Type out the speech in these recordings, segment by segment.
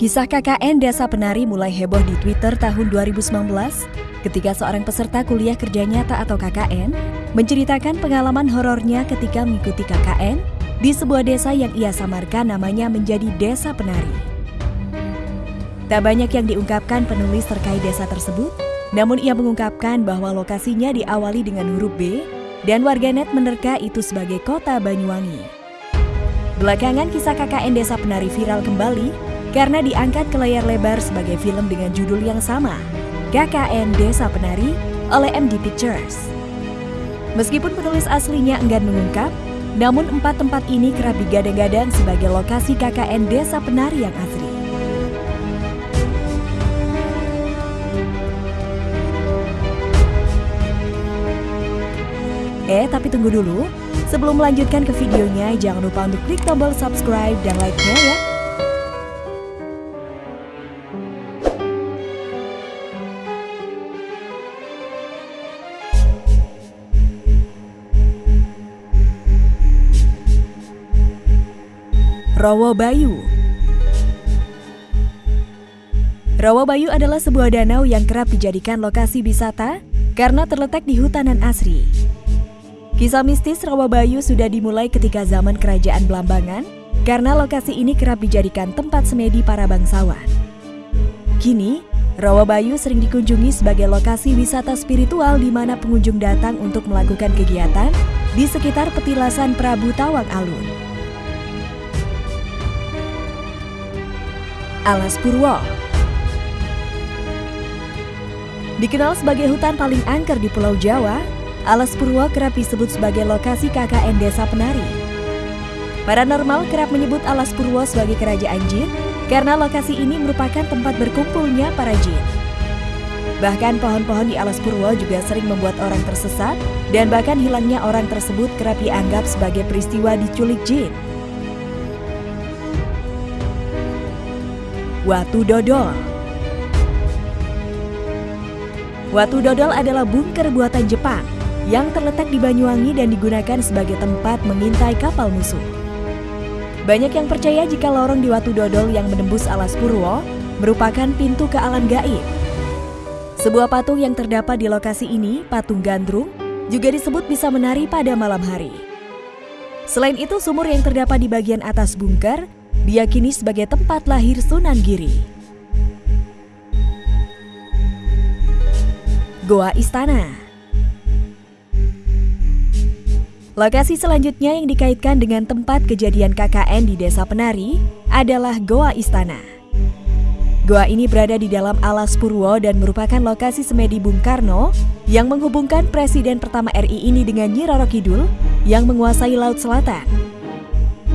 Kisah KKN Desa Penari mulai heboh di Twitter tahun 2019 ketika seorang peserta kuliah kerja nyata atau KKN menceritakan pengalaman horornya ketika mengikuti KKN di sebuah desa yang ia samarkan namanya menjadi Desa Penari. Tak banyak yang diungkapkan penulis terkait desa tersebut, namun ia mengungkapkan bahwa lokasinya diawali dengan huruf B dan warganet menerka itu sebagai kota Banyuwangi. Belakangan kisah KKN Desa Penari viral kembali karena diangkat ke layar lebar sebagai film dengan judul yang sama, KKN Desa Penari oleh MD Pictures. Meskipun penulis aslinya enggan mengungkap, namun empat tempat ini kerap digadang-gadang sebagai lokasi KKN Desa Penari yang asli. Eh, tapi tunggu dulu. Sebelum melanjutkan ke videonya, jangan lupa untuk klik tombol subscribe dan like-nya ya. Rawa Bayu Rawa Bayu adalah sebuah danau yang kerap dijadikan lokasi wisata karena terletak di hutanan asri. Kisah mistis Rawa Bayu sudah dimulai ketika zaman kerajaan Belambangan karena lokasi ini kerap dijadikan tempat semedi para bangsawan. Kini, Rawa Bayu sering dikunjungi sebagai lokasi wisata spiritual di mana pengunjung datang untuk melakukan kegiatan di sekitar petilasan Prabu Tawang Alun. Alas Purwo. Dikenal sebagai hutan paling angker di Pulau Jawa, Alas Purwo kerap disebut sebagai lokasi KKN Desa Penari. Paranormal kerap menyebut Alas Purwo sebagai kerajaan jin karena lokasi ini merupakan tempat berkumpulnya para jin. Bahkan pohon-pohon di Alas Purwo juga sering membuat orang tersesat dan bahkan hilangnya orang tersebut kerap dianggap sebagai peristiwa diculik jin. Watu Dodol Watu Dodol adalah bunker buatan Jepang yang terletak di Banyuwangi dan digunakan sebagai tempat mengintai kapal musuh. Banyak yang percaya jika lorong di Watu Dodol yang menembus alas Purwo merupakan pintu ke alam gaib. Sebuah patung yang terdapat di lokasi ini, patung gandrung, juga disebut bisa menari pada malam hari. Selain itu, sumur yang terdapat di bagian atas bunker diyakini sebagai tempat lahir Sunan Giri. Goa Istana Lokasi selanjutnya yang dikaitkan dengan tempat kejadian KKN di Desa Penari adalah Goa Istana. Goa ini berada di dalam alas Purwo dan merupakan lokasi semedi Bung Karno yang menghubungkan Presiden pertama RI ini dengan Nyi Roro Kidul yang menguasai Laut Selatan.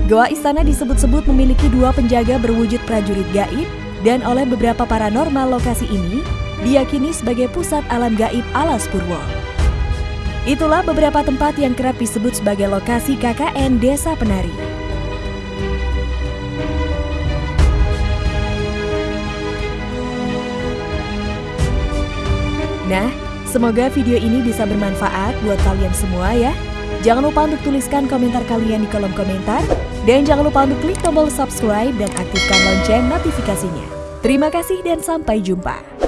Goa Istana disebut-sebut memiliki dua penjaga berwujud prajurit gaib dan oleh beberapa paranormal lokasi ini diyakini sebagai pusat alam gaib alas Purwo. Itulah beberapa tempat yang kerap disebut sebagai lokasi KKN Desa Penari. Nah, semoga video ini bisa bermanfaat buat kalian semua ya. Jangan lupa untuk tuliskan komentar kalian di kolom komentar dan jangan lupa untuk klik tombol subscribe dan aktifkan lonceng notifikasinya. Terima kasih dan sampai jumpa.